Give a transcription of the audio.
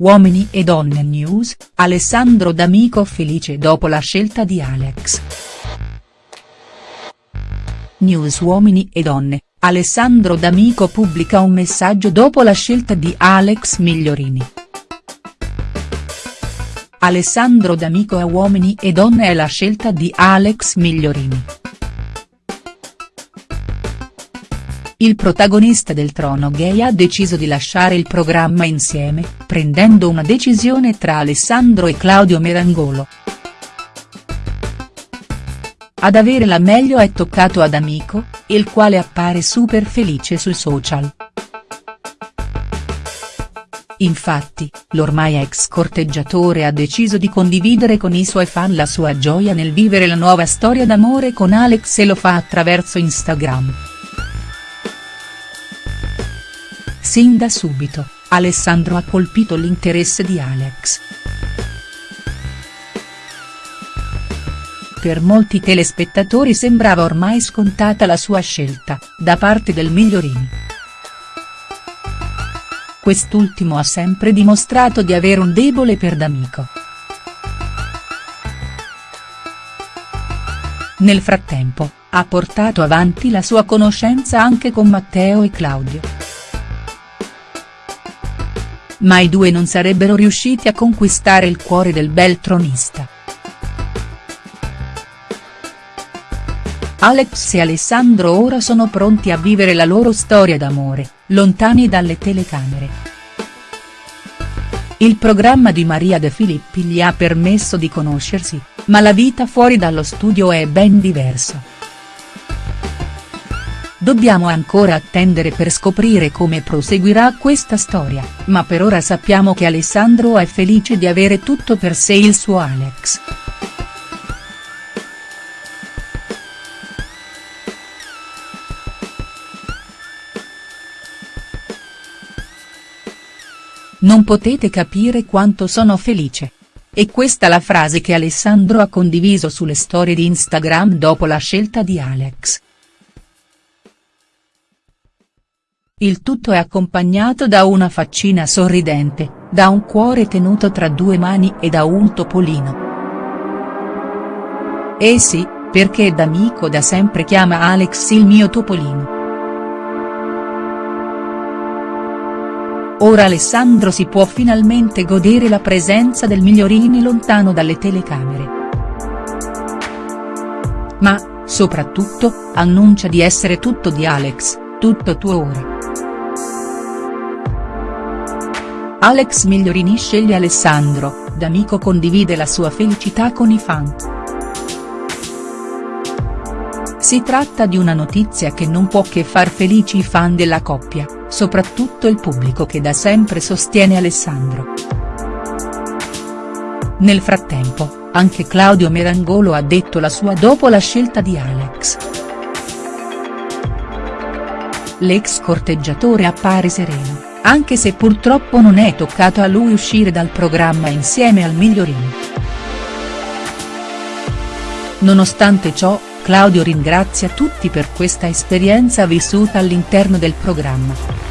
Uomini e donne news, Alessandro D'Amico felice dopo la scelta di Alex. News Uomini e donne, Alessandro D'Amico pubblica un messaggio dopo la scelta di Alex Migliorini. Alessandro D'Amico a Uomini e donne è la scelta di Alex Migliorini. Il protagonista del trono gay ha deciso di lasciare il programma insieme, prendendo una decisione tra Alessandro e Claudio Merangolo. Ad avere la meglio è toccato ad Amico, il quale appare super felice sui social. Infatti, l'ormai ex corteggiatore ha deciso di condividere con i suoi fan la sua gioia nel vivere la nuova storia d'amore con Alex e lo fa attraverso Instagram. Sin da subito, Alessandro ha colpito l'interesse di Alex. Per molti telespettatori sembrava ormai scontata la sua scelta, da parte del Migliorini. Quest'ultimo ha sempre dimostrato di avere un debole per D'Amico. Nel frattempo, ha portato avanti la sua conoscenza anche con Matteo e Claudio ma i due non sarebbero riusciti a conquistare il cuore del bel tronista. Alex e Alessandro ora sono pronti a vivere la loro storia d'amore, lontani dalle telecamere. Il programma di Maria De Filippi gli ha permesso di conoscersi, ma la vita fuori dallo studio è ben diversa. Dobbiamo ancora attendere per scoprire come proseguirà questa storia, ma per ora sappiamo che Alessandro è felice di avere tutto per sé il suo Alex. Non potete capire quanto sono felice. E questa la frase che Alessandro ha condiviso sulle storie di Instagram dopo la scelta di Alex. Il tutto è accompagnato da una faccina sorridente, da un cuore tenuto tra due mani e da un topolino. Eh sì, perché D'Amico da sempre chiama Alex il mio topolino. Ora Alessandro si può finalmente godere la presenza del Migliorini lontano dalle telecamere. Ma, soprattutto, annuncia di essere tutto di Alex, tutto tuo ora. Alex Migliorini sceglie Alessandro, D'Amico condivide la sua felicità con i fan. Si tratta di una notizia che non può che far felici i fan della coppia, soprattutto il pubblico che da sempre sostiene Alessandro. Nel frattempo, anche Claudio Merangolo ha detto la sua dopo la scelta di Alex. L'ex corteggiatore appare sereno anche se purtroppo non è toccato a lui uscire dal programma insieme al Migliorini. Nonostante ciò, Claudio ringrazia tutti per questa esperienza vissuta all'interno del programma.